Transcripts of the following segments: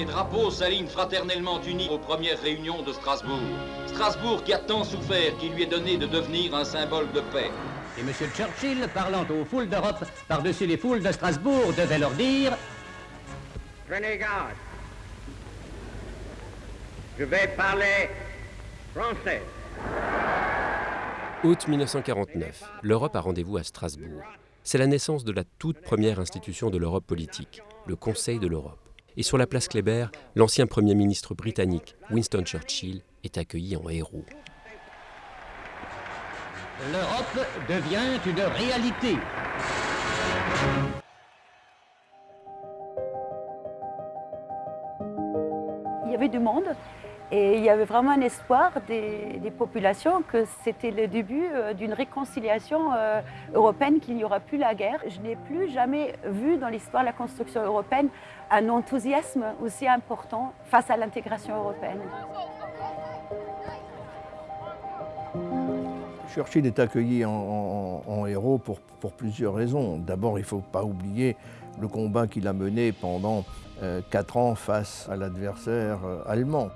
Les drapeaux s'alignent fraternellement unis aux premières réunions de Strasbourg. Strasbourg qui a tant souffert qu'il lui est donné de devenir un symbole de paix. Et M. Churchill, parlant aux foules d'Europe par-dessus les foules de Strasbourg, devait leur dire Prenez garde. Je vais parler français. Août 1949, l'Europe a rendez-vous à Strasbourg. C'est la naissance de la toute première institution de l'Europe politique, le Conseil de l'Europe. Et sur la place Kléber, l'ancien Premier ministre britannique, Winston Churchill, est accueilli en héros. L'Europe devient une réalité. Il y avait du monde et il y avait vraiment un espoir des, populations que c'était le début euh, d'une réconciliation euh, européenne, qu'il n'y aura plus la guerre. Je n'ai plus jamais vu dans l'histoire de la construction européenne un enthousiasme aussi important face à l'intégration européenne. Churchill est accueilli en, héros pour, plusieurs raisons. D'abord, il ne faut pas oublier le combat qu'il a mené pendant euh, quatre ans face à l'adversaire allemand.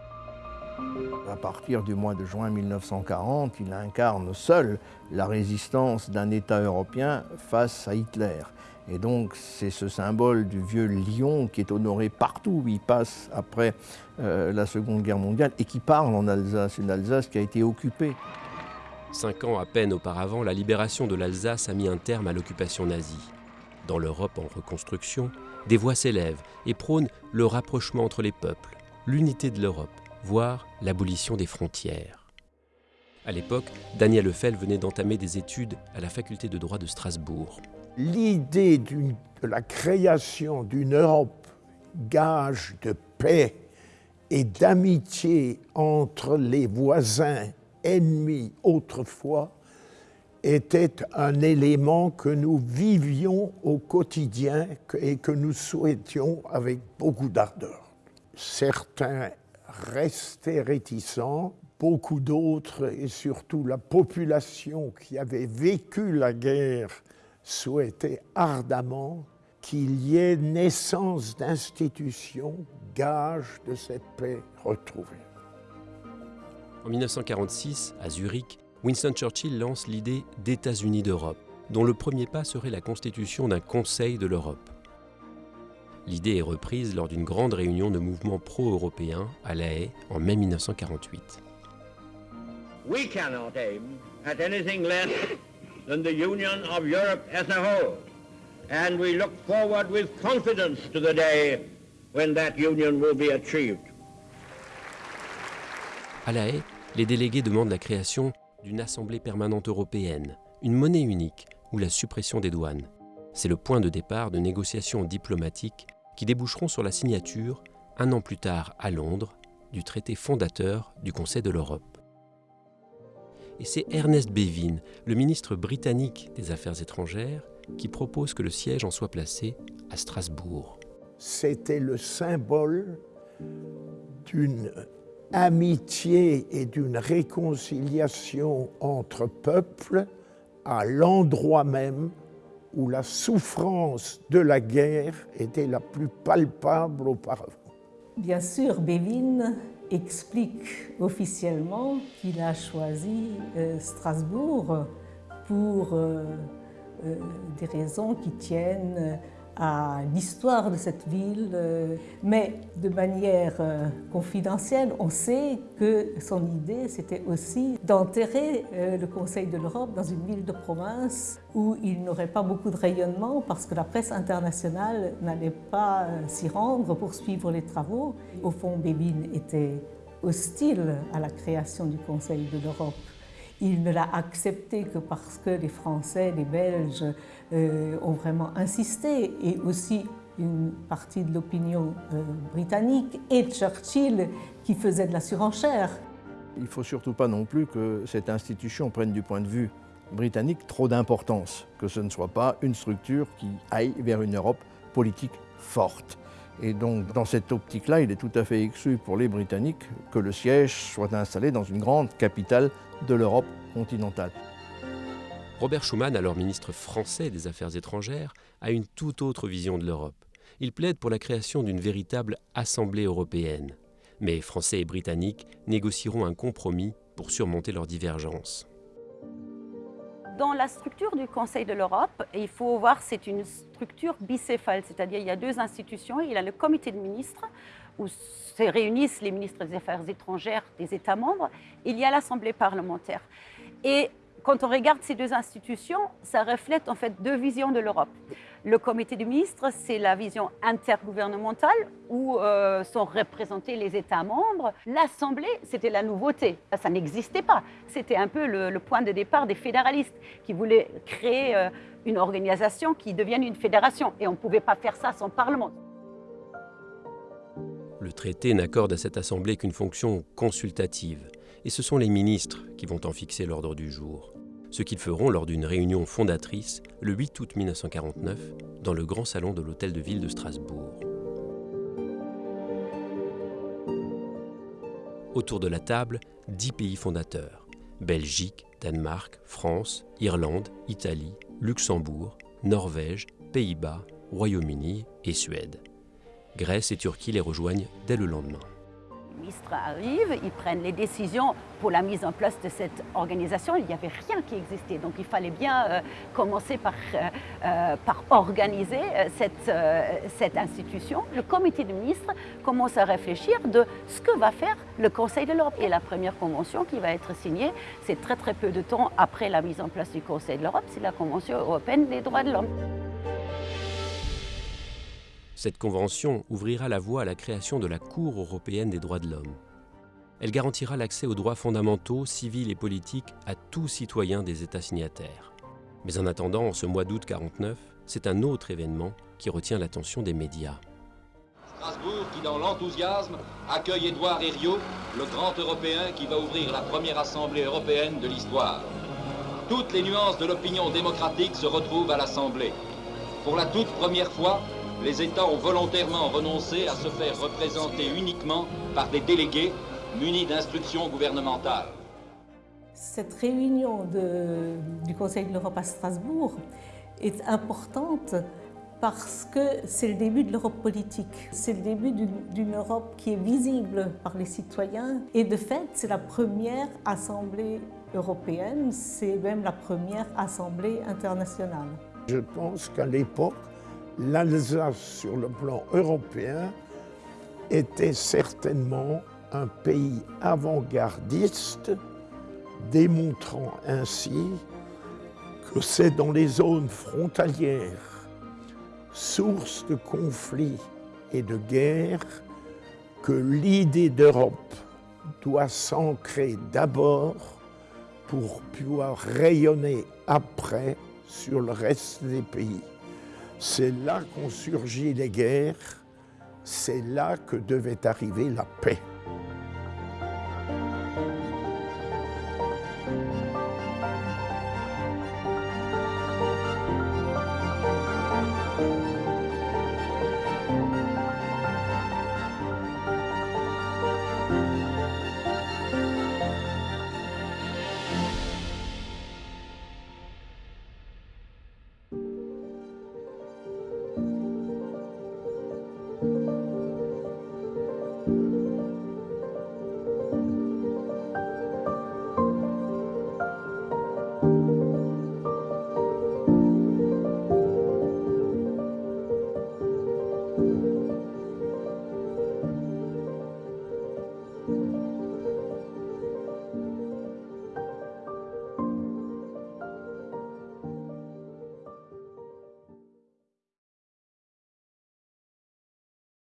À partir du mois de juin 1940, il incarne seul la résistance d'un État européen face à Hitler. Et donc c'est ce symbole du vieux lion qui est honoré partout où il passe après euh, la Seconde Guerre mondiale et qui parle en Alsace, une Alsace qui a été occupée. Cinq ans à peine auparavant, la libération de l'Alsace a mis un terme à l'occupation nazie. Dans l'Europe en reconstruction, des voix s'élèvent et prônent le rapprochement entre les peuples, l'unité de l'Europe, voire l'abolition des frontières. À l'époque, Daniel Lefel venait d'entamer des études à la faculté de droit de Strasbourg. l'idée de la création d'une Europe gage de paix et d'amitié entre les voisins ennemis autrefois était un élément que nous vivions au quotidien et que nous souhaitions avec beaucoup d'ardeur. Certains restaient réticents, beaucoup d'autres, et surtout la population qui avait vécu la guerre, souhaitait ardemment qu'il y ait naissance d'institutions gage de cette paix retrouvée. En 1946, à Zurich, Winston Churchill lance l'idée d'États-Unis d'Europe, dont le premier pas serait la constitution d'un Conseil de l'Europe. L'idée est reprise lors d'une grande réunion de mouvements pro-européens à La Haye en mai 1948. We cannot aim at anything less than the union of Europe as a whole. And we look forward with confidence to the day when that union will be achieved. À La Haye, les délégués demandent la création d'une Assemblée permanente européenne, une monnaie unique ou la suppression des douanes. C'est le point de départ de négociations diplomatiques qui déboucheront sur la signature, un an plus tard à Londres, du traité fondateur du Conseil de l'Europe. Et c'est Ernest Bevin, le ministre britannique des Affaires étrangères, qui propose que le siège en soit placé à Strasbourg. C'était le symbole d'une amitié et d'une réconciliation entre peuples à l'endroit même où la souffrance de la guerre était la plus palpable auparavant. Bien sûr, Bévin explique officiellement qu'il a choisi euh, Strasbourg pour euh, euh, des raisons qui tiennent à l'histoire de cette ville, euh, mais de manière euh, confidentielle, on sait que son idée, c'était aussi d'enterrer euh, le Conseil de l'Europe dans une ville de province où il n'aurait pas beaucoup de rayonnement parce que la presse internationale n'allait pas s'y rendre pour suivre les travaux. Au fond, Bébin était hostile à la création du Conseil de l'Europe. Il ne l'a accepté que parce que les Français, les Belges euh, ont vraiment insisté et aussi une partie de l'opinion euh, britannique et Churchill qui faisait de la surenchère. Il ne faut surtout pas non plus que cette institution prenne du point de vue britannique trop d'importance, que ce ne soit pas une structure qui aille vers une Europe politique forte. Et donc, dans cette optique-là, il est tout à fait exclu pour les Britanniques que le siège soit installé dans une grande capitale de l'Europe continentale. Robert Schuman, alors ministre français des Affaires étrangères, a une toute autre vision de l'Europe. Il plaide pour la création d'une véritable Assemblée européenne. Mais Français et Britanniques négocieront un compromis pour surmonter leurs divergences. Dans la structure du Conseil de l'Europe, il faut voir c'est une structure bicéphale, c'est-à-dire il y a deux institutions. Il y a le comité de ministres où se réunissent les ministres des Affaires étrangères des États membres. Il y a l'Assemblée parlementaire. Et quand on regarde ces deux institutions, ça reflète en fait deux visions de l'Europe. Le comité des ministres, c'est la vision intergouvernementale où euh, sont représentés les États membres. L'Assemblée, c'était la nouveauté. Ça n'existait pas. C'était un peu le, point de départ des fédéralistes qui voulaient créer euh, une organisation qui devienne une fédération. Et on ne pouvait pas faire ça sans Parlement. Le traité n'accorde à cette Assemblée qu'une fonction consultative et ce sont les ministres qui vont en fixer l'ordre du jour. Ce qu'ils feront lors d'une réunion fondatrice le 8 août 1949 dans le grand salon de l'Hôtel de Ville de Strasbourg. Autour de la table, dix pays fondateurs Belgique, Danemark, France, Irlande, Italie, Luxembourg, Norvège, Pays-Bas, Royaume-Uni et Suède. Grèce et Turquie les rejoignent dès le lendemain ministres arrivent, ils prennent les décisions pour la mise en place de cette organisation. Il n'y avait rien qui existait, donc il fallait bien euh, commencer par, euh, euh, par organiser cette, cette institution. Le comité de ministres commence à réfléchir de ce que va faire le Conseil de l'Europe. Et la première convention qui va être signée, c'est très très peu de temps après la mise en place du Conseil de l'Europe, c'est la Convention européenne des droits de l'homme. Cette convention ouvrira la voie à la création de la Cour européenne des droits de l'homme. Elle garantira l'accès aux droits fondamentaux, civils et politiques à tout citoyen des États signataires. Mais en attendant, en ce mois d'août 49, c'est un autre événement qui retient l'attention des médias. Strasbourg qui, dans l'enthousiasme, accueille Édouard Herriot, le grand Européen qui va ouvrir la première Assemblée européenne de l'histoire. Toutes les nuances de l'opinion démocratique se retrouvent à l'Assemblée. Pour la toute première fois, les États ont volontairement renoncé à se faire représenter uniquement par des délégués munis d'instructions gouvernementales. Cette réunion du Conseil de l'Europe à Strasbourg est importante parce que c'est le début de l'Europe politique. C'est le début d'une Europe qui est visible par les citoyens. Et de fait, c'est la première Assemblée européenne, c'est même la première Assemblée internationale. Je pense qu'à l'époque, l'Alsace sur le plan européen était certainement un pays avant-gardiste, démontrant ainsi que c'est dans les zones frontalières, source de conflits et de guerres, que l'idée d'Europe doit s'ancrer d'abord pour pouvoir rayonner après sur le reste des pays. C'est là qu'ont surgi les guerres, c'est là que devait arriver la paix.